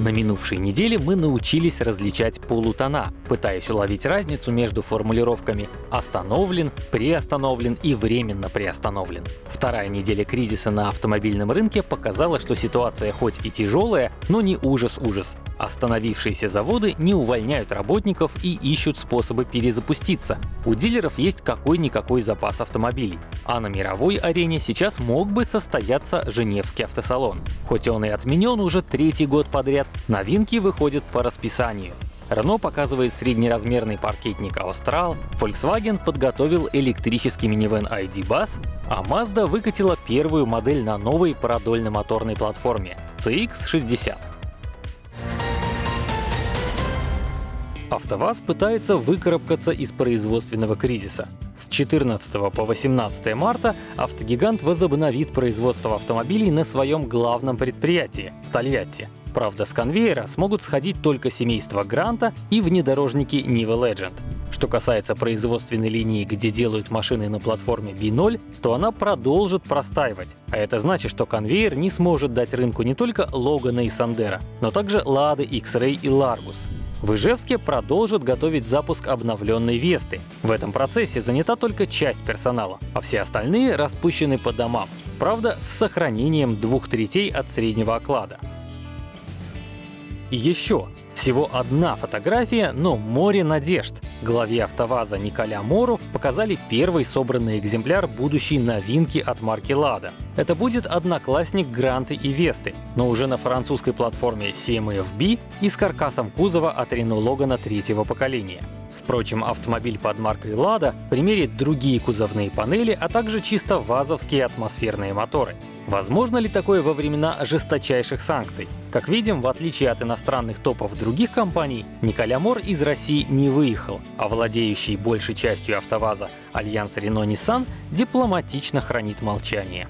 На минувшей неделе мы научились различать полутона, пытаясь уловить разницу между формулировками «остановлен», «приостановлен» и «временно приостановлен». Вторая неделя кризиса на автомобильном рынке показала, что ситуация хоть и тяжелая, но не ужас-ужас. Остановившиеся заводы не увольняют работников и ищут способы перезапуститься. У дилеров есть какой-никакой запас автомобилей. А на мировой арене сейчас мог бы состояться Женевский автосалон. Хоть он и отменен уже третий год подряд, новинки выходят по расписанию. Renault показывает среднеразмерный паркетник Austral, Volkswagen подготовил электрический минивэн ID Buzz, а Mazda выкатила первую модель на новой продольно-моторной платформе CX-60. АвтоВАЗ пытается выкарабкаться из производственного кризиса. С 14 по 18 марта автогигант возобновит производство автомобилей на своем главном предприятии — Тольятти. Правда, с конвейера смогут сходить только семейство Гранта и внедорожники Niva Legend. Что касается производственной линии, где делают машины на платформе B0, то она продолжит простаивать. А это значит, что конвейер не сможет дать рынку не только Логана и Сандера, но также Лады, X-Ray и Largus. В Ижевске продолжат готовить запуск обновленной Весты. В этом процессе занята только часть персонала, а все остальные распущены по домам. Правда, с сохранением двух третей от среднего оклада. Еще. Всего одна фотография, но море надежд. Главе АвтоВАЗа Николя Мору показали первый собранный экземпляр будущей новинки от марки Lada. Это будет одноклассник Гранты и Весты, но уже на французской платформе CMF-B и с каркасом кузова от Renault Logan третьего поколения. Впрочем, автомобиль под маркой Lada примерит другие кузовные панели, а также чисто вазовские атмосферные моторы. Возможно ли такое во времена жесточайших санкций? Как видим, в отличие от иностранных топов других компаний, Николя Мор из России не выехал, а владеющий большей частью АвтоВАЗа Альянс Рено-Ниссан дипломатично хранит молчание.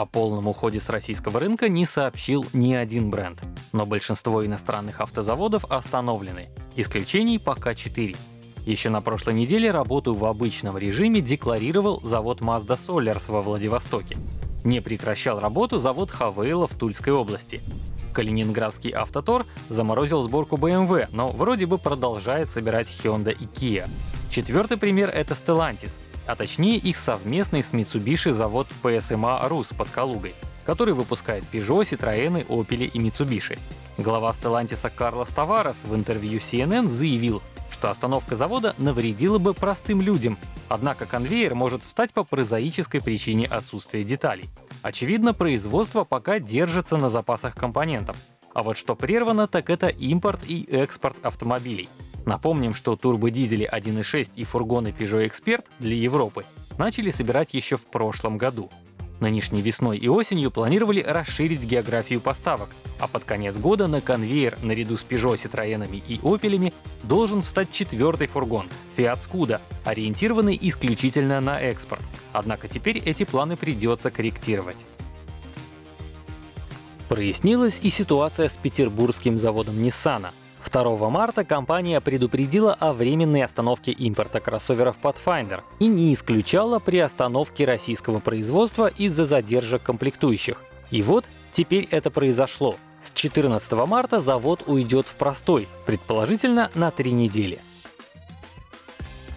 О полном уходе с российского рынка не сообщил ни один бренд. Но большинство иностранных автозаводов остановлены. Исключений пока 4. Еще на прошлой неделе работу в обычном режиме декларировал завод Mazda Solars во Владивостоке. Не прекращал работу завод Хавейла в Тульской области. Калининградский автотор заморозил сборку BMW, но вроде бы продолжает собирать Hyundai и Kia. Четвертый пример — это Stellantis — а точнее их совместный с Mitsubishi завод PSMA Rus под Калугой, который выпускает Peugeot, Citroёn, Opel и Mitsubishi. Глава Stellantis Карлос Таварес в интервью CNN заявил, что остановка завода навредила бы простым людям, однако конвейер может встать по прозаической причине отсутствия деталей. Очевидно, производство пока держится на запасах компонентов. А вот что прервано, так это импорт и экспорт автомобилей. Напомним, что турбодизели 1.6 и фургоны Peugeot Expert для Европы начали собирать еще в прошлом году. Нынешней весной и осенью планировали расширить географию поставок, а под конец года на конвейер наряду с Peugeot, Citroёnами и Opel'ами должен встать четвертый фургон — Fiat Scuda, ориентированный исключительно на экспорт. Однако теперь эти планы придется корректировать. Прояснилась и ситуация с петербургским заводом Nissan. 2 марта компания предупредила о временной остановке импорта кроссоверов Pathfinder и не исключала приостановки российского производства из-за задержек комплектующих. И вот теперь это произошло. С 14 марта завод уйдет в простой, предположительно на три недели.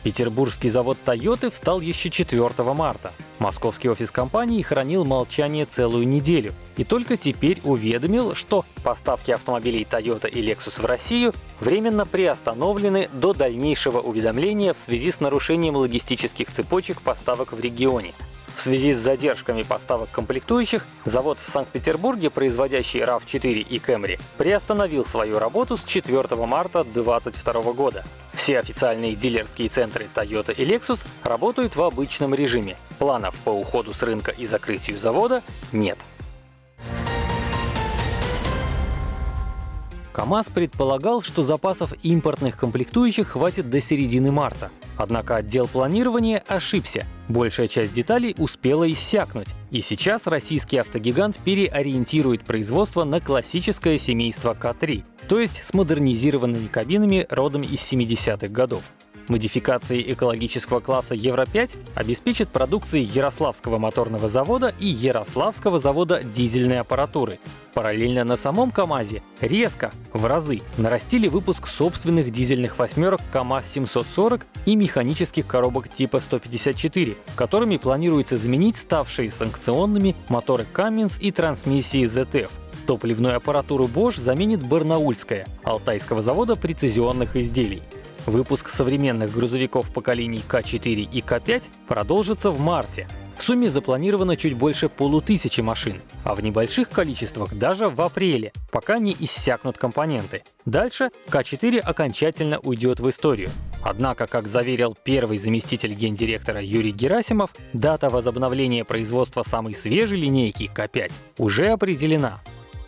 Петербургский завод Toyota встал еще 4 марта. Московский офис компании хранил молчание целую неделю и только теперь уведомил, что поставки автомобилей Toyota и Lexus в Россию временно приостановлены до дальнейшего уведомления в связи с нарушением логистических цепочек поставок в регионе. В связи с задержками поставок комплектующих, завод в Санкт-Петербурге, производящий RAV4 и Camry, приостановил свою работу с 4 марта 2022 года. Все официальные дилерские центры Toyota и Lexus работают в обычном режиме. Планов по уходу с рынка и закрытию завода нет. КАМАЗ предполагал, что запасов импортных комплектующих хватит до середины марта. Однако отдел планирования ошибся. Большая часть деталей успела иссякнуть. И сейчас российский автогигант переориентирует производство на классическое семейство К3, то есть с модернизированными кабинами родом из 70-х годов. Модификации экологического класса Евро-5 обеспечат продукцией Ярославского моторного завода и Ярославского завода дизельной аппаратуры. Параллельно на самом КАМАЗе резко, в разы, нарастили выпуск собственных дизельных восьмерок КАМАЗ-740 и механических коробок типа 154, которыми планируется заменить ставшие санкционными моторы Cummins и трансмиссии ZF. Топливную аппаратуру Bosch заменит Барнаульская, Алтайского завода прецизионных изделий. Выпуск современных грузовиков поколений К4 и К5 продолжится в марте. В сумме запланировано чуть больше полутысячи машин, а в небольших количествах даже в апреле, пока не иссякнут компоненты. Дальше К4 окончательно уйдет в историю. Однако, как заверил первый заместитель гендиректора Юрий Герасимов, дата возобновления производства самой свежей линейки К5 уже определена.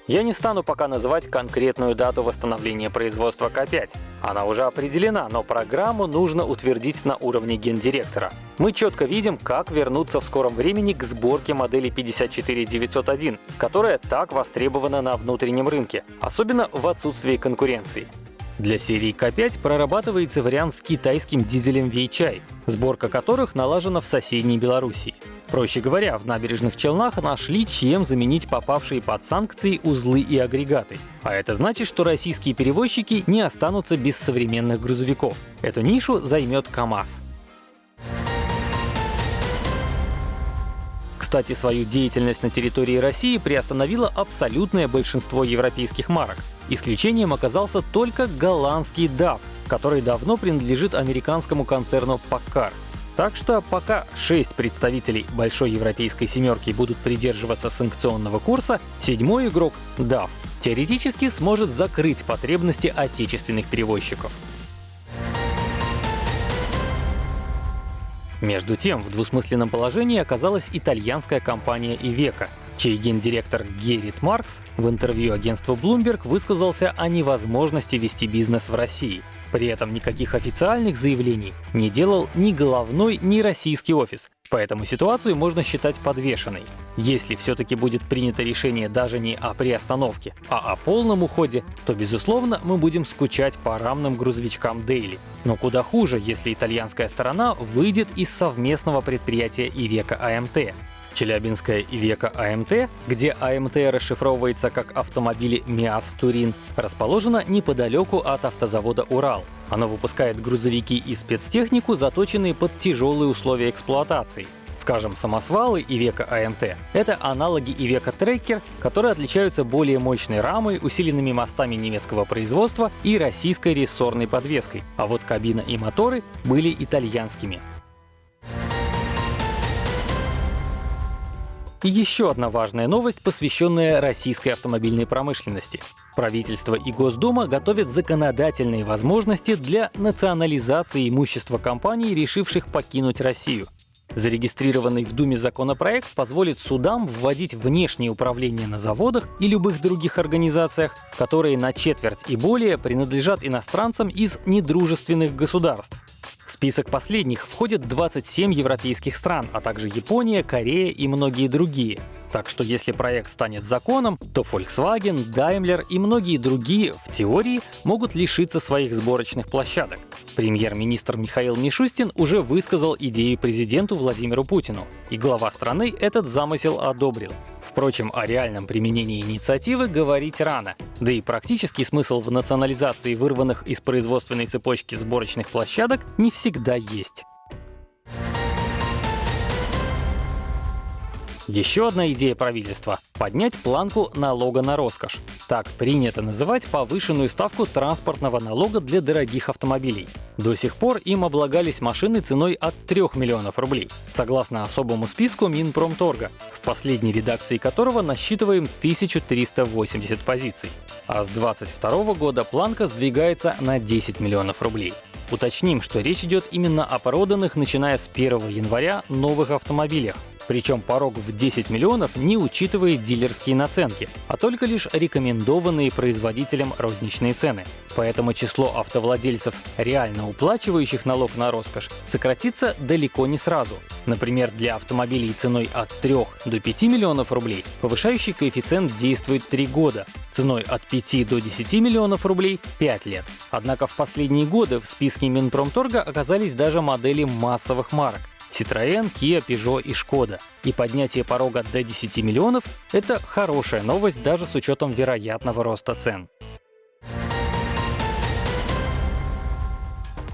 Я не стану пока называть конкретную дату восстановления производства К5. Она уже определена, но программу нужно утвердить на уровне гендиректора. Мы четко видим, как вернуться в скором времени к сборке модели 54901, которая так востребована на внутреннем рынке, особенно в отсутствии конкуренции. Для серии К5 прорабатывается вариант с китайским дизелем Вейчай, сборка которых налажена в соседней Белоруссии. Проще говоря, в набережных Челнах нашли, чем заменить попавшие под санкции узлы и агрегаты. А это значит, что российские перевозчики не останутся без современных грузовиков. Эту нишу займет КАМАЗ. Кстати, свою деятельность на территории России приостановило абсолютное большинство европейских марок. Исключением оказался только голландский DAF, который давно принадлежит американскому концерну Packard. Так что пока шесть представителей большой европейской семерки будут придерживаться санкционного курса, седьмой игрок — DAF — теоретически сможет закрыть потребности отечественных перевозчиков. Между тем, в двусмысленном положении оказалась итальянская компания Iveco, чей гендиректор Геррит Маркс в интервью агентству Bloomberg высказался о невозможности вести бизнес в России. При этом никаких официальных заявлений не делал ни головной, ни российский офис, поэтому ситуацию можно считать подвешенной. Если все-таки будет принято решение даже не о приостановке, а о полном уходе, то, безусловно, мы будем скучать по рамным грузовичкам Daily. Но куда хуже, если итальянская сторона выйдет из совместного предприятия Ивека АМТ. Челябинская Ивека АМТ, где АМТ расшифровывается как автомобили МИАС Турин, расположена неподалеку от автозавода Урал. Оно выпускает грузовики и спецтехнику, заточенные под тяжелые условия эксплуатации. Скажем, самосвалы Ивека АМТ — это аналоги Ивека Трекер, которые отличаются более мощной рамой, усиленными мостами немецкого производства и российской рессорной подвеской, а вот кабина и моторы были итальянскими. Еще одна важная новость, посвященная российской автомобильной промышленности. Правительство и Госдума готовят законодательные возможности для национализации имущества компаний, решивших покинуть Россию. Зарегистрированный в Думе законопроект позволит судам вводить внешнее управление на заводах и любых других организациях, которые на четверть и более принадлежат иностранцам из недружественных государств. В список последних входят 27 европейских стран, а также Япония, Корея и многие другие. Так что если проект станет законом, то Volkswagen, Daimler и многие другие, в теории, могут лишиться своих сборочных площадок. Премьер-министр Михаил Мишустин уже высказал идею президенту Владимиру Путину, и глава страны этот замысел одобрил. Впрочем, о реальном применении инициативы говорить рано, да и практический смысл в национализации вырванных из производственной цепочки сборочных площадок не всегда есть. Еще одна идея правительства — поднять планку налога на роскошь. Так принято называть повышенную ставку транспортного налога для дорогих автомобилей. До сих пор им облагались машины ценой от 3 миллионов рублей, согласно особому списку Минпромторга, в последней редакции которого насчитываем 1380 позиций. А с 2022 года планка сдвигается на 10 миллионов рублей. Уточним, что речь идет именно о проданных, начиная с 1 января, новых автомобилях. Причем порог в 10 миллионов не учитывает дилерские наценки, а только лишь рекомендованные производителем розничные цены. Поэтому число автовладельцев, реально уплачивающих налог на роскошь, сократится далеко не сразу. Например, для автомобилей ценой от 3 до 5 миллионов рублей повышающий коэффициент действует 3 года, ценой от 5 до 10 миллионов рублей — 5 лет. Однако в последние годы в списке Минпромторга оказались даже модели массовых марок. Citroën, Kia, Peugeot и Skoda. И поднятие порога до 10 миллионов — это хорошая новость даже с учетом вероятного роста цен.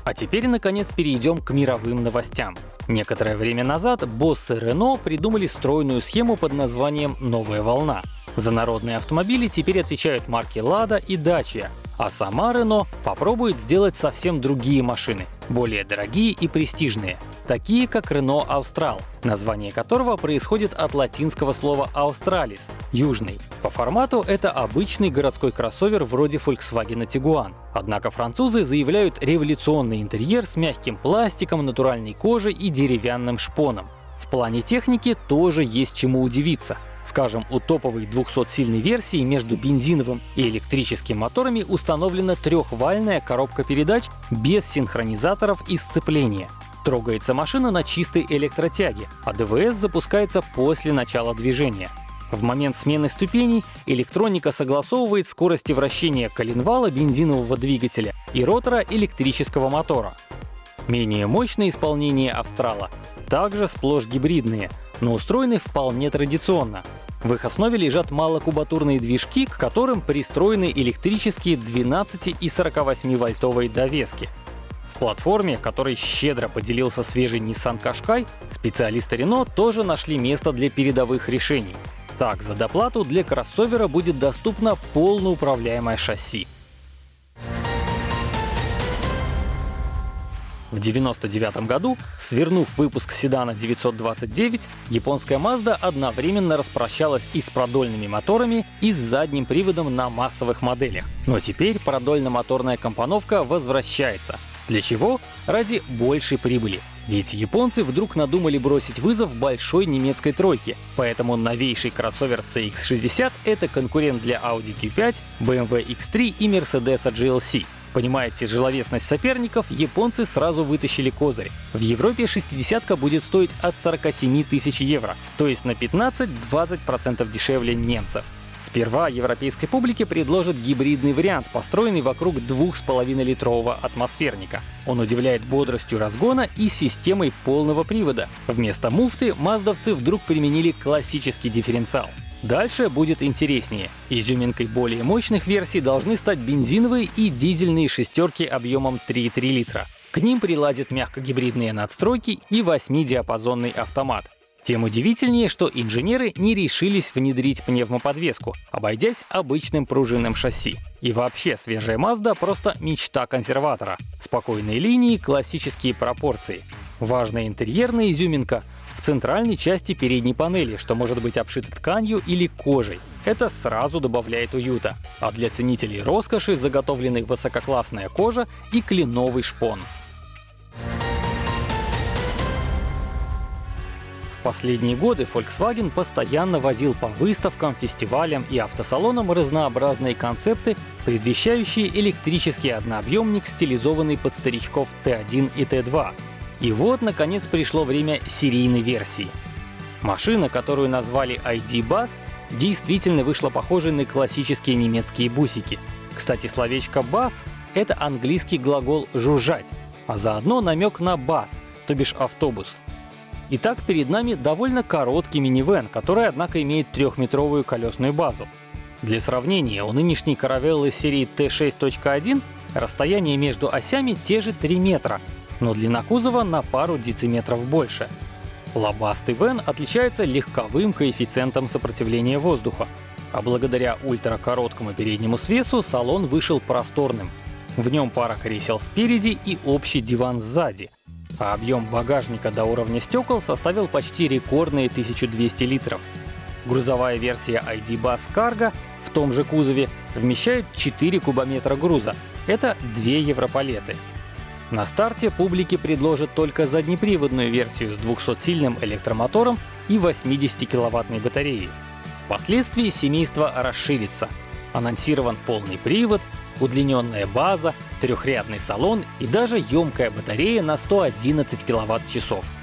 А теперь, наконец, перейдем к мировым новостям. Некоторое время назад боссы Renault придумали стройную схему под названием «Новая волна». За народные автомобили теперь отвечают марки Lada и Dacia, а сама Renault попробует сделать совсем другие машины, более дорогие и престижные, такие как Renault Austral, название которого происходит от латинского слова Australis — южный. По формату это обычный городской кроссовер вроде Volkswagen Tiguan. Однако французы заявляют революционный интерьер с мягким пластиком, натуральной кожей и деревянным шпоном. В плане техники тоже есть чему удивиться. Скажем, у топовой 200-сильной версии между бензиновым и электрическим моторами установлена трехвальная коробка передач без синхронизаторов и сцепления. Трогается машина на чистой электротяге, а ДВС запускается после начала движения. В момент смены ступеней электроника согласовывает скорости вращения коленвала бензинового двигателя и ротора электрического мотора. Менее мощное исполнение Австрала также сплошь гибридные, но устроены вполне традиционно. В их основе лежат малокубатурные движки, к которым пристроены электрические 12 и 48 вольтовые довески. В платформе, которой щедро поделился свежий Nissan Qashqai, специалисты Renault тоже нашли место для передовых решений. Так, за доплату для кроссовера будет доступно полноуправляемое шасси. В 1999 году, свернув выпуск седана 929, японская Mazda одновременно распрощалась и с продольными моторами, и с задним приводом на массовых моделях. Но теперь продольно-моторная компоновка возвращается. Для чего? Ради большей прибыли. Ведь японцы вдруг надумали бросить вызов большой немецкой тройке, поэтому новейший кроссовер CX-60 — это конкурент для Audi Q5, BMW X3 и Mercedes GLC. Понимая тяжеловесность соперников, японцы сразу вытащили козырь. В Европе 60-ка будет стоить от 47 тысяч евро, то есть на 15-20% дешевле немцев. Сперва европейской публике предложат гибридный вариант, построенный вокруг 2,5-литрового атмосферника. Он удивляет бодростью разгона и системой полного привода. Вместо муфты маздовцы вдруг применили классический дифференциал. Дальше будет интереснее. Изюминкой более мощных версий должны стать бензиновые и дизельные шестерки объемом 3,3 литра. К ним приладят мягкогибридные надстройки и 8-диапазонный автомат. Тем удивительнее, что инженеры не решились внедрить пневмоподвеску, обойдясь обычным пружинным шасси. И вообще, свежая Mazda — просто мечта консерватора. Спокойные линии, классические пропорции. Важная интерьерная изюминка центральной части передней панели, что может быть обшито тканью или кожей. Это сразу добавляет уюта. А для ценителей роскоши заготовлены высококлассная кожа и кленовый шпон. Последние годы Volkswagen постоянно возил по выставкам, фестивалям и автосалонам разнообразные концепты, предвещающие электрический однообъемник, стилизованный под старичков Т1 и Т2, и вот, наконец, пришло время серийной версии. Машина, которую назвали ID Bus, действительно вышла похожей на классические немецкие бусики. Кстати, словечко «бас» — это английский глагол «жужжать», а заодно намек на «бас», то бишь автобус. Итак, перед нами довольно короткий минивэн, который, однако, имеет трехметровую колесную базу. Для сравнения, у нынешней каравеллы серии T6.1 расстояние между осями те же 3 метра, но длина кузова на пару дециметров больше. Лобастый вен отличается легковым коэффициентом сопротивления воздуха, а благодаря ультракороткому переднему свесу салон вышел просторным. В нем пара кресел спереди и общий диван сзади. А объем багажника до уровня стекол составил почти рекордные 1200 литров. Грузовая версия ID Bus Cargo в том же кузове вмещает 4 кубометра груза. Это 2 европалеты. На старте публике предложат только заднеприводную версию с 200-сильным электромотором и 80-киловаттной батареей. Впоследствии семейство расширится. Анонсирован полный привод, удлиненная база, трехрядный салон и даже емкая батарея на 111 киловатт-часов —